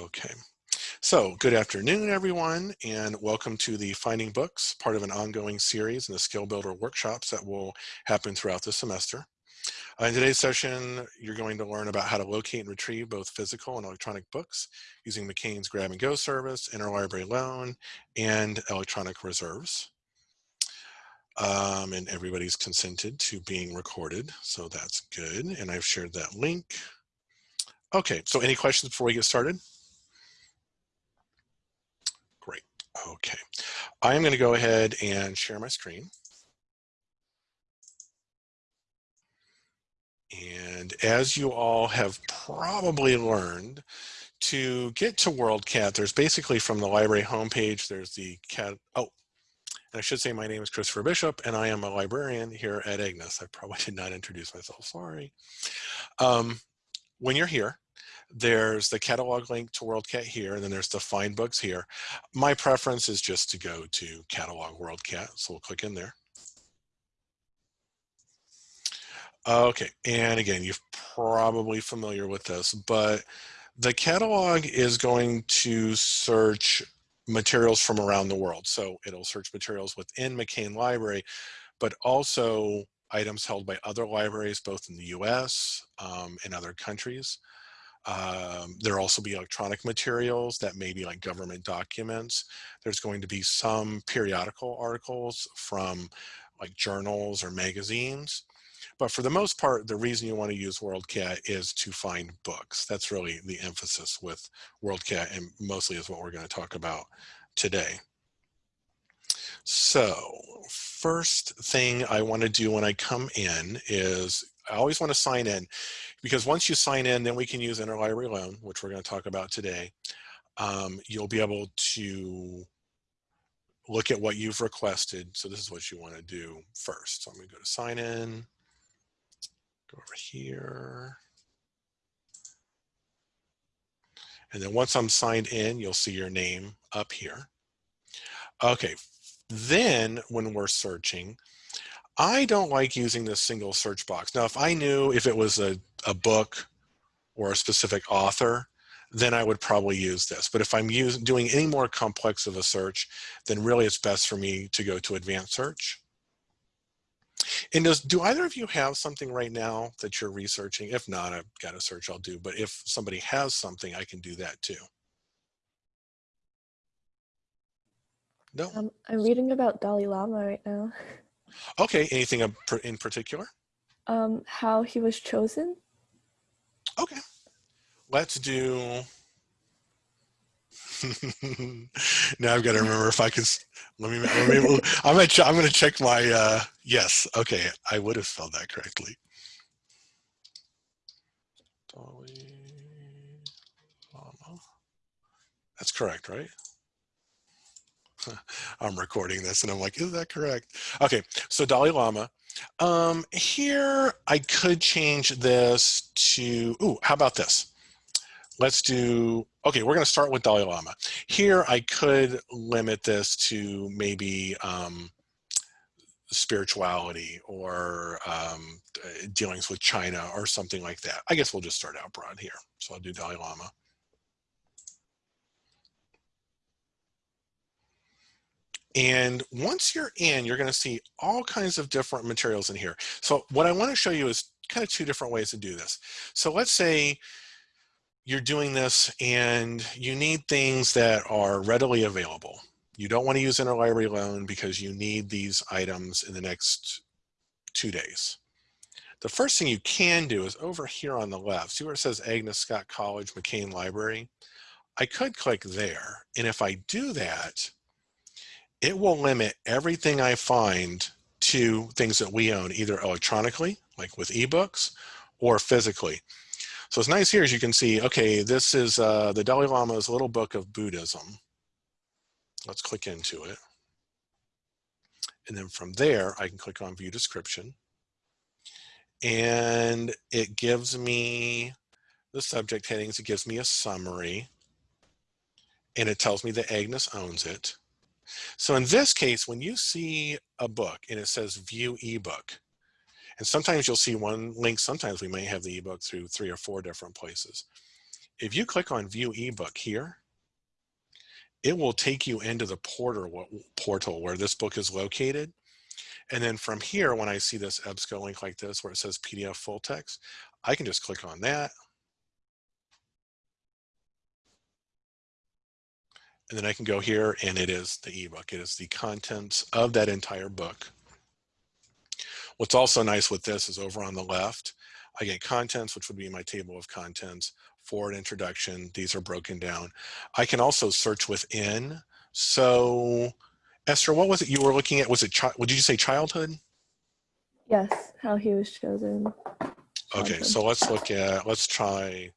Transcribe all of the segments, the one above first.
Okay, so good afternoon, everyone, and welcome to the Finding Books, part of an ongoing series in the Skill Builder workshops that will happen throughout the semester. Uh, in today's session, you're going to learn about how to locate and retrieve both physical and electronic books using McCain's Grab and Go service, Interlibrary Loan, and electronic reserves. Um, and everybody's consented to being recorded, so that's good. And I've shared that link. Okay, so any questions before we get started? Great, okay. I am gonna go ahead and share my screen. And as you all have probably learned, to get to WorldCat, there's basically from the library homepage, there's the cat, oh, I should say my name is Christopher Bishop and I am a librarian here at Agnes. I probably did not introduce myself, sorry. Um, when you're here, there's the catalog link to WorldCat here, and then there's the find books here. My preference is just to go to catalog WorldCat, so we'll click in there. Okay, and again, you're probably familiar with this, but the catalog is going to search materials from around the world. So it'll search materials within McCain Library, but also items held by other libraries, both in the US um, and other countries. Um, there'll also be electronic materials that may be like government documents. There's going to be some periodical articles from like journals or magazines. But for the most part, the reason you want to use WorldCat is to find books. That's really the emphasis with WorldCat and mostly is what we're going to talk about today. So first thing I want to do when I come in is I always want to sign in because once you sign in, then we can use interlibrary loan, which we're going to talk about today. Um, you'll be able to look at what you've requested. So this is what you want to do first. So I'm going to go to sign in, go over here. And then once I'm signed in, you'll see your name up here. Okay, then when we're searching, I don't like using this single search box. Now, if I knew if it was a, a book or a specific author, then I would probably use this. But if I'm using, doing any more complex of a search, then really it's best for me to go to advanced search. And does, do either of you have something right now that you're researching? If not, I've got a search I'll do, but if somebody has something, I can do that too. No? Um, I'm reading about Dalai Lama right now. Okay, anything in particular? Um, how he was chosen. Okay, let's do. now I've got to remember if I can. Let me. Let me I'm gonna. I'm gonna check my. Uh, yes. Okay, I would have spelled that correctly. Lama. That's correct, right? I'm recording this and I'm like, is that correct? Okay, so Dalai Lama. Um, here I could change this to, ooh, how about this? Let's do, okay, we're gonna start with Dalai Lama. Here I could limit this to maybe um, spirituality or um, dealings with China or something like that. I guess we'll just start out broad here. So I'll do Dalai Lama. And once you're in, you're going to see all kinds of different materials in here. So what I want to show you is kind of two different ways to do this. So let's say you're doing this and you need things that are readily available. You don't want to use interlibrary loan because you need these items in the next two days. The first thing you can do is over here on the left, see where it says Agnes Scott College McCain Library? I could click there. And if I do that, it will limit everything I find to things that we own either electronically, like with ebooks, or physically. So it's nice here as you can see, okay, this is uh, the Dalai Lama's little book of Buddhism. Let's click into it. And then from there, I can click on view description. And it gives me the subject headings, it gives me a summary, and it tells me that Agnes owns it. So in this case, when you see a book and it says view ebook, and sometimes you'll see one link, sometimes we may have the ebook through three or four different places. If you click on view ebook here, it will take you into the portal, portal where this book is located. And then from here, when I see this EBSCO link like this, where it says PDF full text, I can just click on that. And then I can go here and it is the ebook. It is the contents of that entire book. What's also nice with this is over on the left, I get contents, which would be my table of contents, forward introduction. These are broken down. I can also search within. So Esther, what was it you were looking at? Was it, did you say childhood? Yes, how he was chosen. Okay, so let's look at, let's try,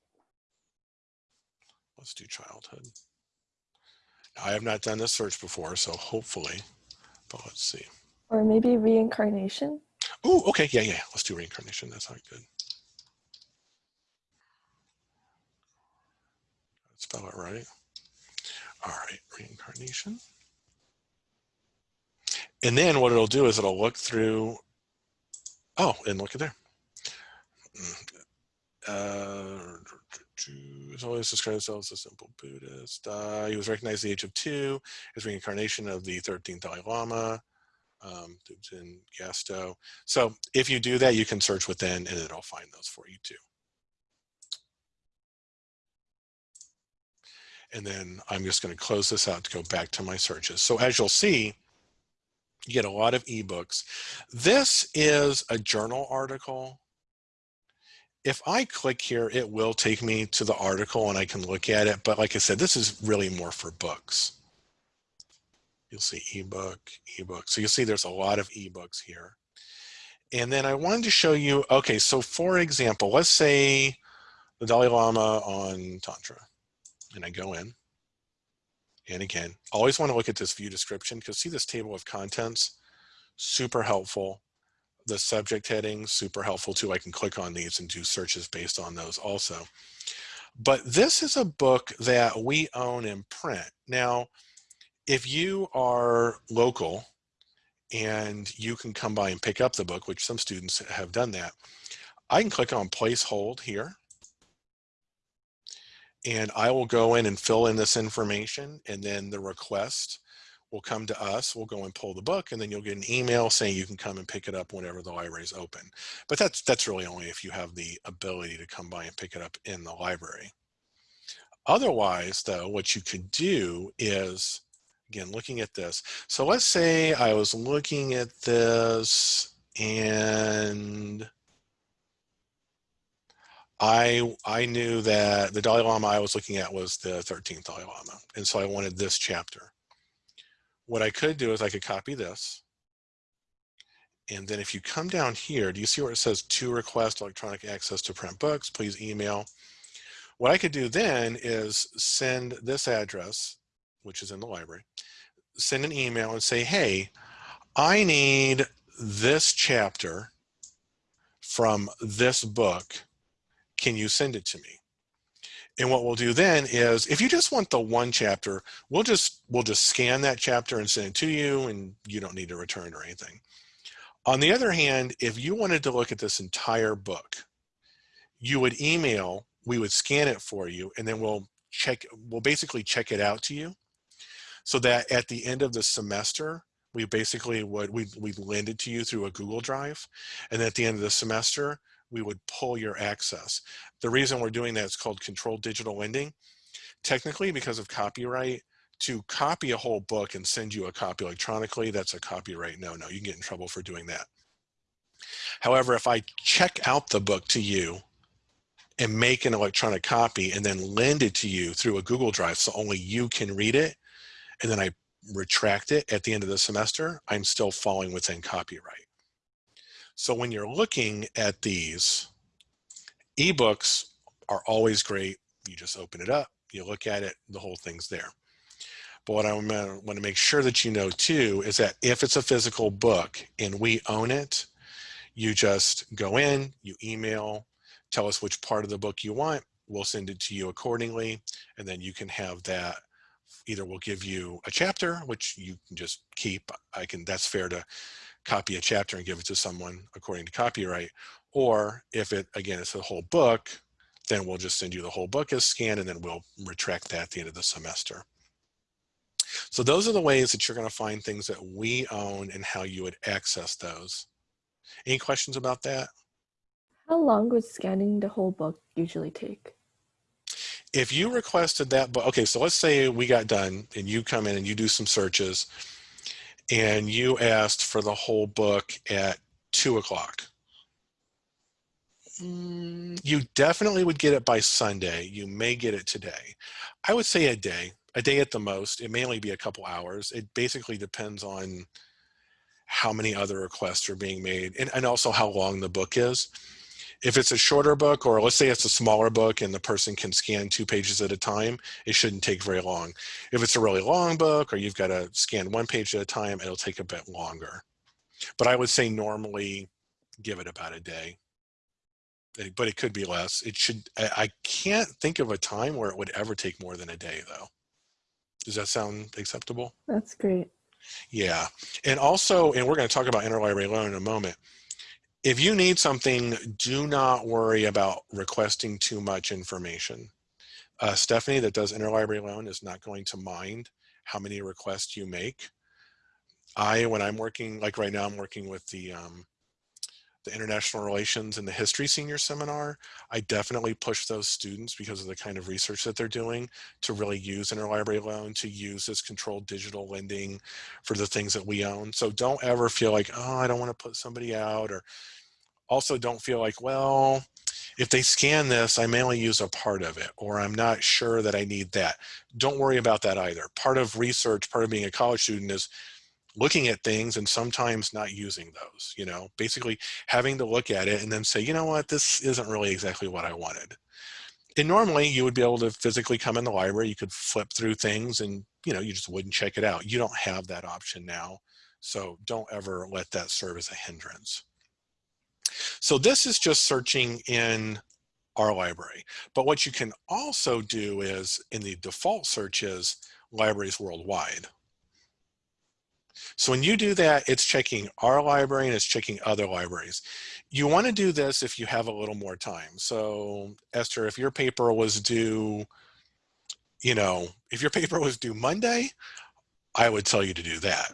let's do childhood. I have not done this search before, so hopefully, but let's see. Or maybe reincarnation. Oh, okay, yeah, yeah, let's do reincarnation. That's not good. Spell it right. All right, reincarnation. And then what it'll do is it'll look through, oh, and look at there. Uh, always described himself as a simple Buddhist. Uh, he was recognized at the age of two as reincarnation of the 13th Dalai Lama, um, in Gasto. So if you do that, you can search within and it'll find those for you too. And then I'm just going to close this out to go back to my searches. So as you'll see, you get a lot of ebooks. This is a journal article. If I click here, it will take me to the article and I can look at it. But like I said, this is really more for books. You'll see ebook, ebook. So you'll see there's a lot of ebooks here. And then I wanted to show you, okay, so for example, let's say the Dalai Lama on Tantra and I go in. And again, always want to look at this view description because see this table of contents, super helpful. The subject headings, super helpful too. I can click on these and do searches based on those also. But this is a book that we own in print. Now, if you are local and you can come by and pick up the book, which some students have done that, I can click on place hold here and I will go in and fill in this information and then the request will come to us. We'll go and pull the book and then you'll get an email saying you can come and pick it up whenever the library is open. But that's, that's really only if you have the ability to come by and pick it up in the library. Otherwise though, what you could do is, again, looking at this. So let's say I was looking at this and I I knew that the Dalai Lama I was looking at was the 13th Dalai Lama. And so I wanted this chapter. What I could do is I could copy this. And then if you come down here, do you see where it says to request electronic access to print books, please email. What I could do then is send this address, which is in the library, send an email and say, hey, I need this chapter from this book can you send it to me? And what we'll do then is if you just want the one chapter, we'll just we'll just scan that chapter and send it to you and you don't need to return or anything. On the other hand, if you wanted to look at this entire book, you would email, we would scan it for you, and then we'll check, we'll basically check it out to you so that at the end of the semester, we basically would, we we lend it to you through a Google Drive. And at the end of the semester, we would pull your access. The reason we're doing that is called controlled digital lending. Technically, because of copyright, to copy a whole book and send you a copy electronically, that's a copyright no-no. You can get in trouble for doing that. However, if I check out the book to you and make an electronic copy and then lend it to you through a Google Drive so only you can read it, and then I retract it at the end of the semester, I'm still falling within copyright. So when you're looking at these, ebooks are always great. You just open it up, you look at it, the whole thing's there. But what I want to make sure that you know too is that if it's a physical book and we own it, you just go in, you email, tell us which part of the book you want, we'll send it to you accordingly, and then you can have that either we'll give you a chapter which you can just keep i can that's fair to copy a chapter and give it to someone according to copyright. Or if it, again, it's a whole book, then we'll just send you the whole book as scanned and then we'll retract that at the end of the semester. So those are the ways that you're going to find things that we own and how you would access those. Any questions about that? How long would scanning the whole book usually take? If you requested that book, okay, so let's say we got done and you come in and you do some searches and you asked for the whole book at two o'clock. Mm, you definitely would get it by Sunday. You may get it today. I would say a day, a day at the most. It may only be a couple hours. It basically depends on how many other requests are being made and, and also how long the book is. If it's a shorter book, or let's say it's a smaller book and the person can scan two pages at a time, it shouldn't take very long. If it's a really long book or you've got to scan one page at a time, it'll take a bit longer. But I would say normally give it about a day, Eh, but it could be less. It should, I I can't think of a time where it would ever take more than a day though. Does that sound acceptable? That's great. Yeah, and also, and we're going to talk about interlibrary loan in a moment. If you need something, do not worry about requesting too much information. Uh, Stephanie that does interlibrary loan is not going to mind how many requests you make. I, when I'm working, like right now, I'm working with the um, the international relations and the history senior seminar, I definitely push those students because of the kind of research that they're doing to really use interlibrary loan, to use this controlled digital lending for the things that we own. So don't ever feel like, oh, I don't want to put somebody out or also don't feel like, well, if they scan this, I may only use a part of it, or I'm not sure that I need that. Don't worry about that either. Part of research, part of being a college student is looking at things and sometimes not using those, you know, basically having to look at it and then say, you know what, this isn't really exactly what I wanted. And normally you would be able to physically come in the library, you could flip through things and, you know, you just wouldn't check it out. You don't have that option now. So don't ever let that serve as a hindrance. So this is just searching in our library. But what you can also do is in the default search is libraries worldwide. So when you do that, it's checking our library and it's checking other libraries. You want to do this if you have a little more time. So Esther, if your paper was due, you know, if your paper was due Monday, I would tell you to do that.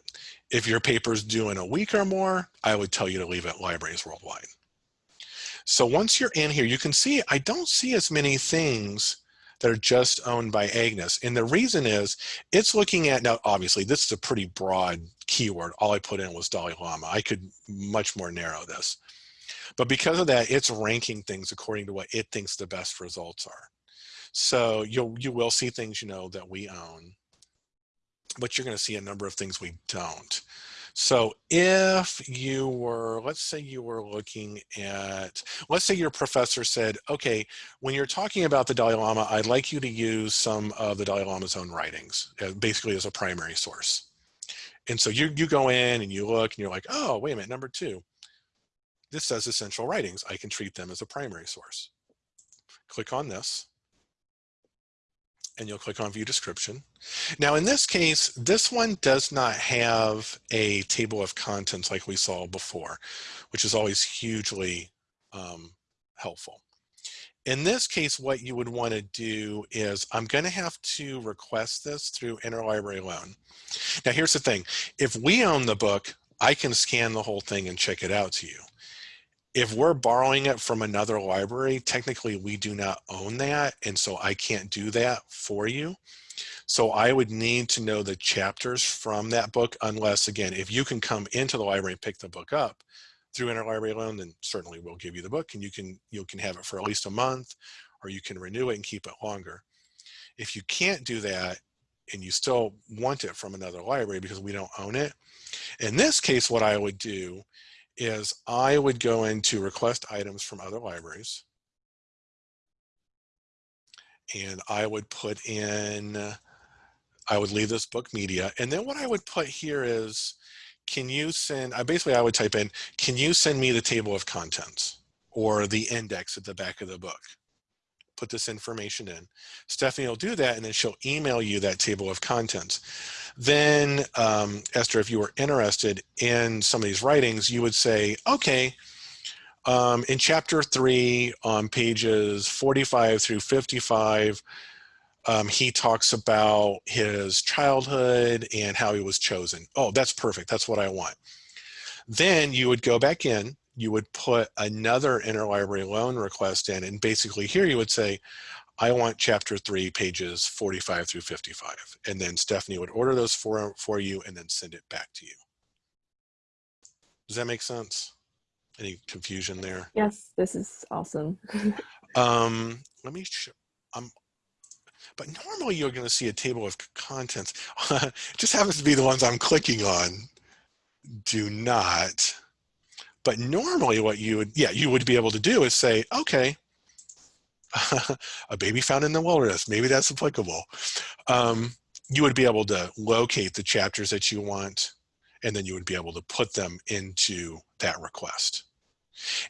If your paper's due in a week or more, I would tell you to leave it libraries worldwide. So once you're in here, you can see I don't see as many things that are just owned by Agnes. And the reason is it's looking at, now obviously this is a pretty broad keyword. All I put in was Dalai Lama. I could much more narrow this. But because of that, it's ranking things according to what it thinks the best results are. So you'll, you will see things, you know, that we own, but you're going to see a number of things we don't. So if you were, let's say you were looking at, let's say your professor said, okay, when you're talking about the Dalai Lama, I'd like you to use some of the Dalai Lama's own writings, uh, basically as a primary source. And so you, you go in and you look and you're like, oh, wait a minute, number two, this says essential writings. I can treat them as a primary source. Click on this and you'll click on view description. Now in this case, this one does not have a table of contents like we saw before, which is always hugely um, helpful. In this case, what you would want to do is I'm going to have to request this through interlibrary loan. Now here's the thing. If we own the book, I can scan the whole thing and check it out to you if we're borrowing it from another library, technically we do not own that. And so I can't do that for you. So I would need to know the chapters from that book, unless again, if you can come into the library and pick the book up through interlibrary loan, then certainly we'll give you the book and you can, you can have it for at least a month or you can renew it and keep it longer. If you can't do that and you still want it from another library because we don't own it, in this case, what I would do is I would go into request items from other libraries. And I would put in, I would leave this book media. And then what I would put here is, can you send, I basically I would type in, can you send me the table of contents or the index at the back of the book? Put this information in. Stephanie will do that and then she'll email you that table of contents. Then, um, Esther, if you were interested in some of these writings, you would say, okay, Um, in chapter three, on pages 45 through 55, um, he talks about his childhood and how he was chosen. Oh, that's perfect. That's what I want. Then you would go back in, you would put another interlibrary loan request in, and basically here you would say, I want chapter three, pages 45 through 55. And then Stephanie would order those for, for you and then send it back to you. Does that make sense? Any confusion there? Yes, this is awesome. Um, let me show, um, but normally you're going to see a table of contents. it just happens to be the ones I'm clicking on. Do not. But normally what you would, yeah, you would be able to do is say, okay, a baby found in the wilderness, maybe that's applicable. Um, you would be able to locate the chapters that you want, and then you would be able to put them into that request.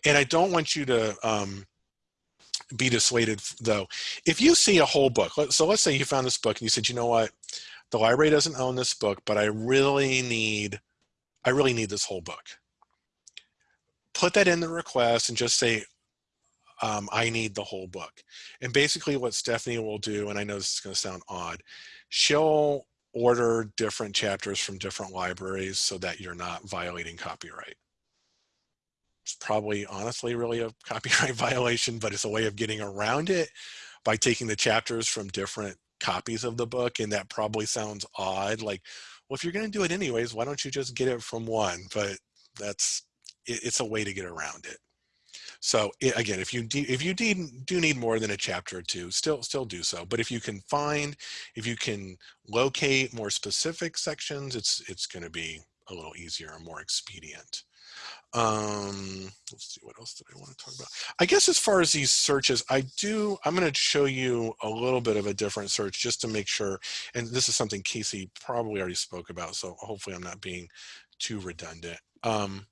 And I don't want you to um, be dissuaded though. If you see a whole book, so let's say you found this book and you said, you know what, the library doesn't own this book, but I really need, I really need this whole book. Put that in the request and just say, um, I need the whole book. And basically what Stephanie will do, and I know this is gonna sound odd, she'll order different chapters from different libraries so that you're not violating copyright it's probably honestly really a copyright violation, but it's a way of getting around it by taking the chapters from different copies of the book. And that probably sounds odd. Like, well, if you're going to do it anyways, why don't you just get it from one? But that's, it, it's a way to get around it. So it, again, if you if you need, do need more than a chapter or two, still still do so. But if you can find, if you can locate more specific sections, it's it's going to be a little easier and more expedient. Um, let's see, what else did I want to talk about? I guess as far as these searches, I do, I'm going to show you a little bit of a different search just to make sure, and this is something Casey probably already spoke about, so hopefully I'm not being too redundant. Um,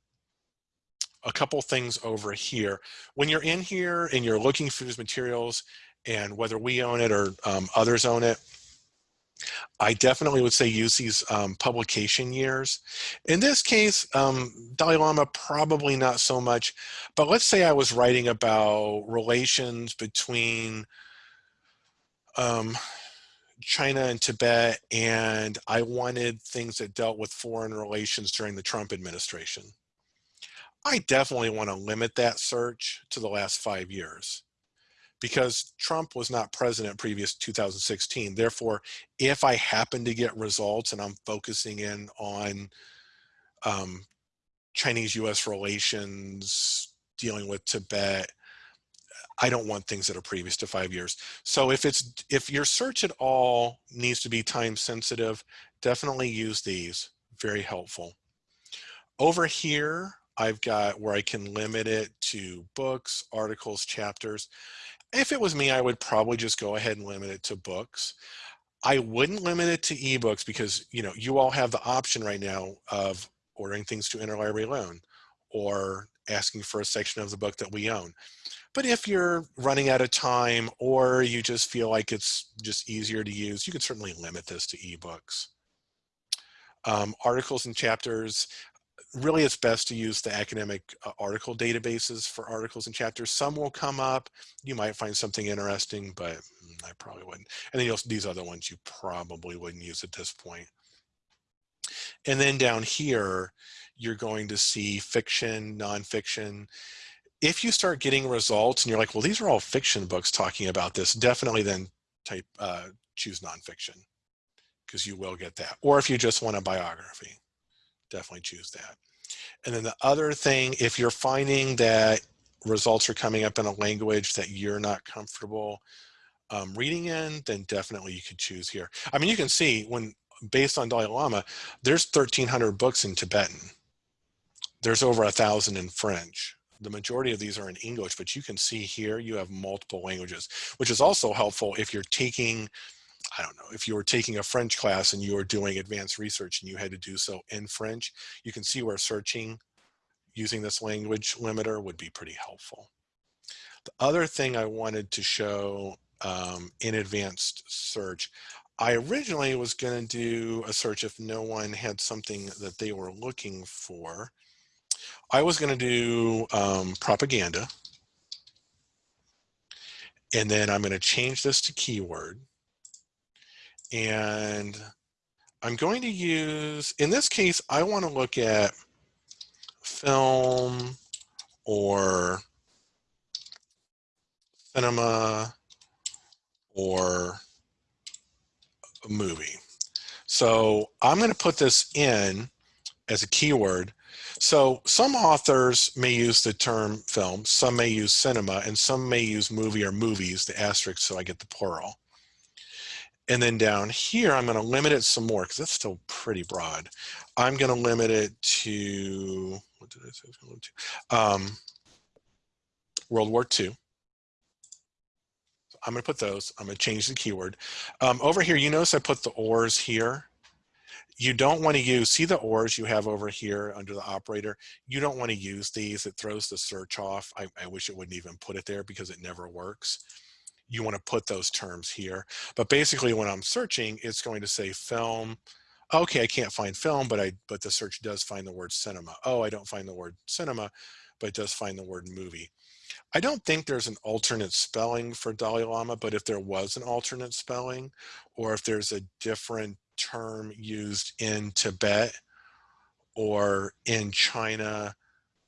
a couple things over here. When you're in here and you're looking for these materials and whether we own it or um, others own it, I definitely would say use these um, publication years. In this case, um, Dalai Lama probably not so much, but let's say I was writing about relations between um, China and Tibet, and I wanted things that dealt with foreign relations during the Trump administration. I definitely want to limit that search to the last five years because Trump was not president previous 2016. Therefore, if I happen to get results and I'm focusing in on um, Chinese-U.S. relations, dealing with Tibet, I don't want things that are previous to five years. So if it's if your search at all needs to be time sensitive, definitely use these. Very helpful. Over here, I've got where I can limit it to books, articles, chapters. If it was me, I would probably just go ahead and limit it to books. I wouldn't limit it to ebooks because you know you all have the option right now of ordering things to interlibrary loan or asking for a section of the book that we own. But if you're running out of time or you just feel like it's just easier to use, you can certainly limit this to ebooks. Um, articles and chapters, really it's best to use the academic uh, article databases for articles and chapters. Some will come up. You might find something interesting, but mm, I probably wouldn't. And then these other ones you probably wouldn't use at this point. And then down here, you're going to see fiction, nonfiction. If you start getting results and you're like, well, these are all fiction books talking about this, definitely then type uh, choose nonfiction because you will get that. Or if you just want a biography definitely choose that. And then the other thing, if you're finding that results are coming up in a language that you're not comfortable um, reading in, then definitely you could choose here. I mean, you can see when based on Dalai Lama, there's 1300 books in Tibetan. There's over a thousand in French. The majority of these are in English, but you can see here you have multiple languages, which is also helpful if you're taking I don't know, if you were taking a French class and you were doing advanced research and you had to do so in French, you can see where searching using this language limiter would be pretty helpful. The other thing I wanted to show um, in advanced search, I originally was going to do a search if no one had something that they were looking for. I was going to do um, propaganda. And then I'm going to change this to keyword. And I'm going to use, in this case, I want to look at film or cinema or a movie. So I'm going to put this in as a keyword. So some authors may use the term film, some may use cinema, and some may use movie or movies, the asterisk, so I get the plural. And then down here, I'm going to limit it some more because that's still pretty broad. I'm going to limit it to, what did I say? To? Um, World War II. I'm going to put those. I'm going to change the keyword. Um, over here, you notice I put the ors here. You don't want to use, see the ors you have over here under the operator. You don't want to use these. It throws the search off. I, I wish it wouldn't even put it there because it never works. You want to put those terms here. But basically when I'm searching, it's going to say film. Okay, I can't find film, but I but the search does find the word cinema. Oh, I don't find the word cinema, but it does find the word movie. I don't think there's an alternate spelling for Dalai Lama, but if there was an alternate spelling, or if there's a different term used in Tibet or in China,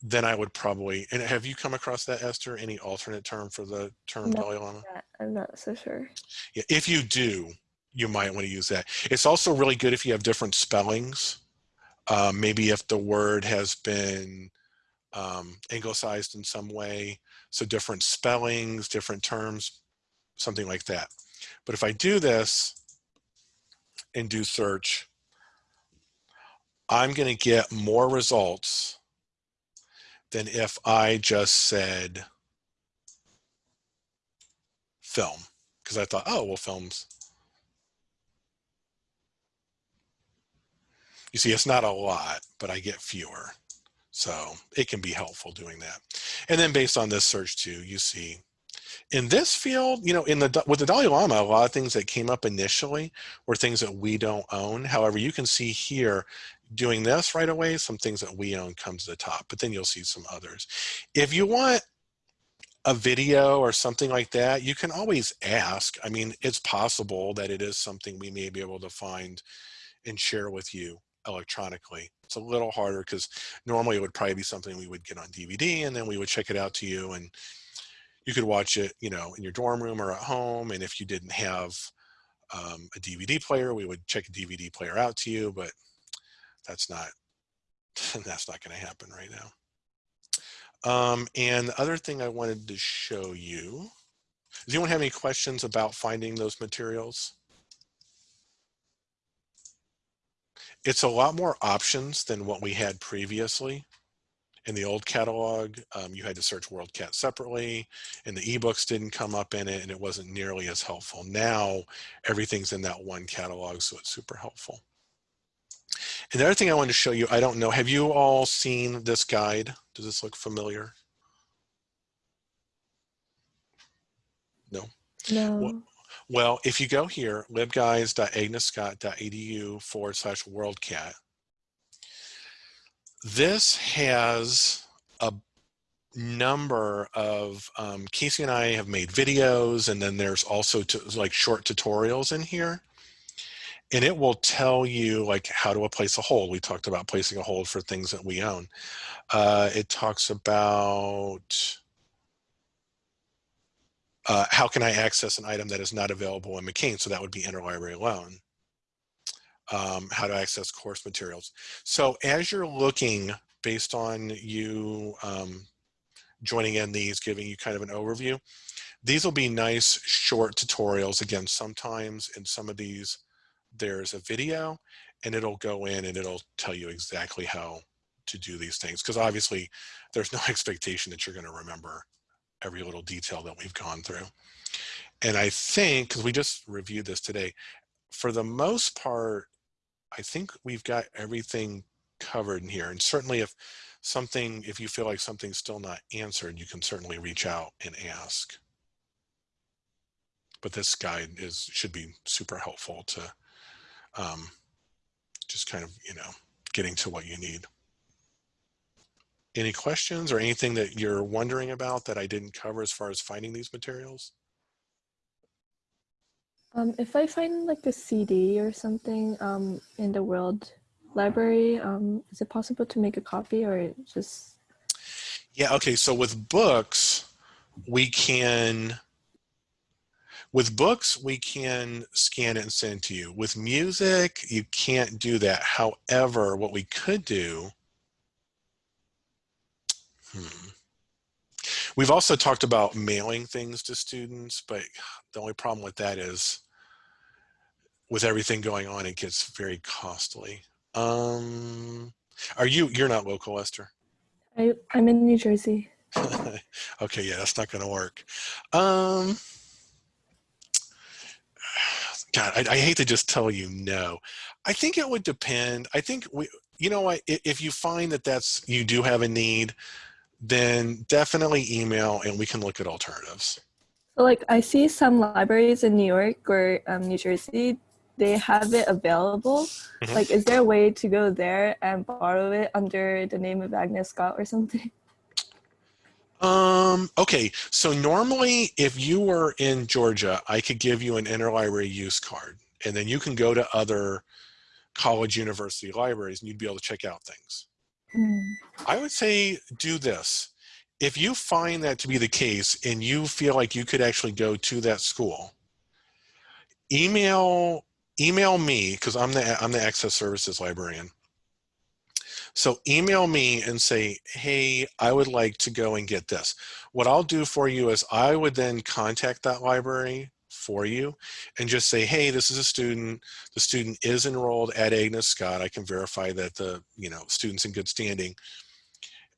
then I would probably, and have you come across that, Esther, any alternate term for the term No. Dalai Lama? I'm not so sure. Yeah, if you do, you might want to use that. It's also really good if you have different spellings. Um, maybe if the word has been um, anglicized in some way, so different spellings, different terms, something like that. But if I do this and do search, I'm going to get more results than if I just said film because I thought, oh, well, films. You see, it's not a lot, but I get fewer. So it can be helpful doing that. And then based on this search too, you see in this field, you know, in the with the Dalai Lama, a lot of things that came up initially were things that we don't own. However, you can see here doing this right away, some things that we own come to the top, but then you'll see some others. If you want a video or something like that, you can always ask. I mean, it's possible that it is something we may be able to find and share with you electronically. It's a little harder because normally it would probably be something we would get on DVD and then we would check it out to you and you could watch it, you know, in your dorm room or at home. And if you didn't have um, a DVD player, we would check a DVD player out to you, but that's not, that's not going to happen right now. Um, and the other thing I wanted to show you, does anyone have any questions about finding those materials? It's a lot more options than what we had previously. In the old catalog, um, you had to search WorldCat separately and the ebooks didn't come up in it and it wasn't nearly as helpful. Now everything's in that one catalog, so it's super helpful. And the other thing I wanted to show you, I don't know, have you all seen this guide? Does this look familiar? No? No. Well, if you go here, libguides.agnescott.edu forward slash worldcat, this has a number of, um, Casey and I have made videos and then there's also to, like short tutorials in here. And it will tell you like how to place a hold. We talked about placing a hold for things that we own. Uh, it talks about uh, how can I access an item that is not available in McCain? So that would be interlibrary loan. Um, how to access course materials. So as you're looking based on you um, joining in these, giving you kind of an overview, these will be nice short tutorials. Again, sometimes in some of these, there's a video and it'll go in and it'll tell you exactly how to do these things. Because obviously there's no expectation that you're going to remember every little detail that we've gone through. And I think, because we just reviewed this today, for the most part, I think we've got everything covered in here. And certainly if something, if you feel like something's still not answered, you can certainly reach out and ask. But this guide is should be super helpful to um, just kind of, you know, getting to what you need. Any questions or anything that you're wondering about that I didn't cover as far as finding these materials? Um, if I find like a CD or something um, in the World Library, um, is it possible to make a copy or just? Yeah, okay, so with books, we can, with books, we can scan it and send it to you. With music, you can't do that. However, what we could do, hmm. We've also talked about mailing things to students, but the only problem with that is with everything going on, it gets very costly. Um, are you, you're not local, Esther? I, I'm in New Jersey. okay, yeah, that's not going to work. Um, God, I, I, hate to just tell you no. I think it would depend. I think we, you know what, if you find that that's, you do have a need, then definitely email and we can look at alternatives. So like I see some libraries in New York or um, New Jersey, they have it available. Mm -hmm. Like, is there a way to go there and borrow it under the name of Agnes Scott or something? Um, okay, so normally if you were in Georgia, I could give you an interlibrary use card and then you can go to other college university libraries and you'd be able to check out things. Mm. I would say do this. If you find that to be the case and you feel like you could actually go to that school, email email me because I'm the I'm the access services librarian. So email me and say, hey, I would like to go and get this. What I'll do for you is I would then contact that library for you and just say, hey, this is a student. The student is enrolled at Agnes Scott. I can verify that the you know student's in good standing.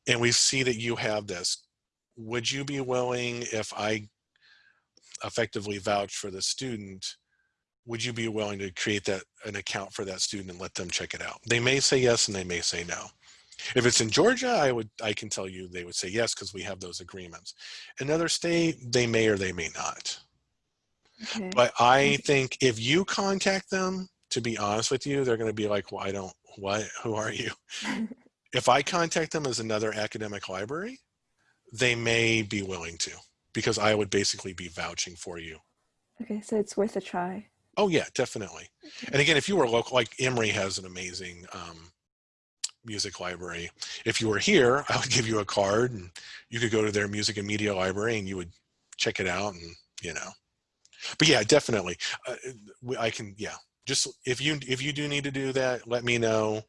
And we see that you have this. Would you be willing if I effectively vouch for the student would you be willing to create that an account for that student and let them check it out? They may say yes and they may say no. If it's in Georgia, I would I can tell you they would say yes because we have those agreements. Another state, they may or they may not. Okay. But I think if you contact them, to be honest with you, they're going to be like, well, I don't, what, who are you? if I contact them as another academic library, they may be willing to because I would basically be vouching for you. Okay, so it's worth a try. Oh yeah, definitely. And again, if you were local, like Emory has an amazing um, music library. If you were here, I would give you a card and you could go to their music and media library and you would check it out and, you know, but yeah, definitely. Uh, I can, yeah, just if you, if you do need to do that, let me know.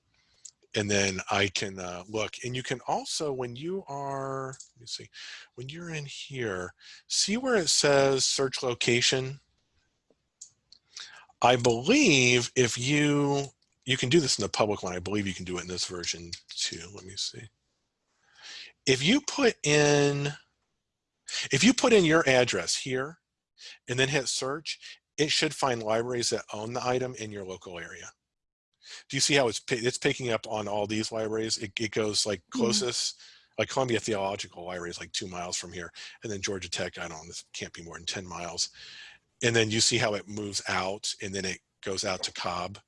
And then I can uh, look and you can also, when you are, let me see, when you're in here, see where it says search location I believe if you, you can do this in the public one, I believe you can do it in this version too. Let me see. If you put in, if you put in your address here and then hit search, it should find libraries that own the item in your local area. Do you see how it's it's picking up on all these libraries? It, it goes like mm-hmm. closest, mm -hmm. like Columbia Theological Library is like two miles from here, and then Georgia Tech, I don't know, this can't be more than 10 miles and then you see how it moves out and then it goes out to Cobb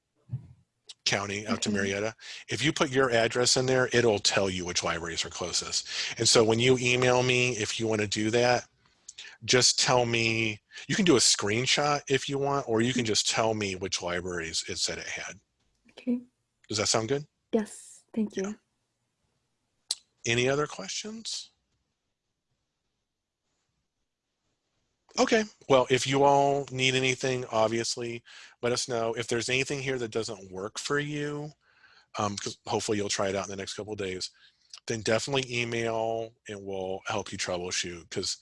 County out to mm-hmm. Marietta. If you put your address in there, it'll tell you which libraries are closest. And so when you email me, if you want to do that, just tell me, you can do a screenshot if you want, or you can just tell me which libraries it said it had. Okay. Does that sound good? Yes, thank you. Yeah. Any other questions? Okay, well, if you all need anything, obviously, let us know. If there's anything here that doesn't work for you, because um, hopefully you'll try it out in the next couple days, then definitely email and we'll help you troubleshoot because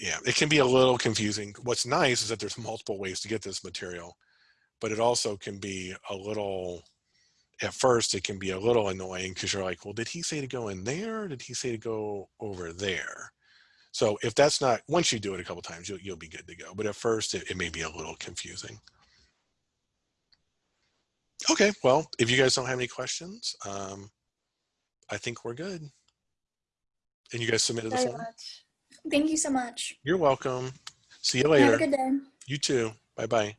yeah, it can be a little confusing. What's nice is that there's multiple ways to get this material, but it also can be a little, at first it can be a little annoying because you're like, well, did he say to go in there? Did he say to go over there? So if that's not, once you do it a couple times, you'll, you'll be good to go. But at first it, it may be a little confusing. Okay, well, if you guys don't have any questions, um, I think we're good. And you guys submitted the form? Much. Thank you so much. You're welcome. See you later. Have a good day. You too. Bye-bye.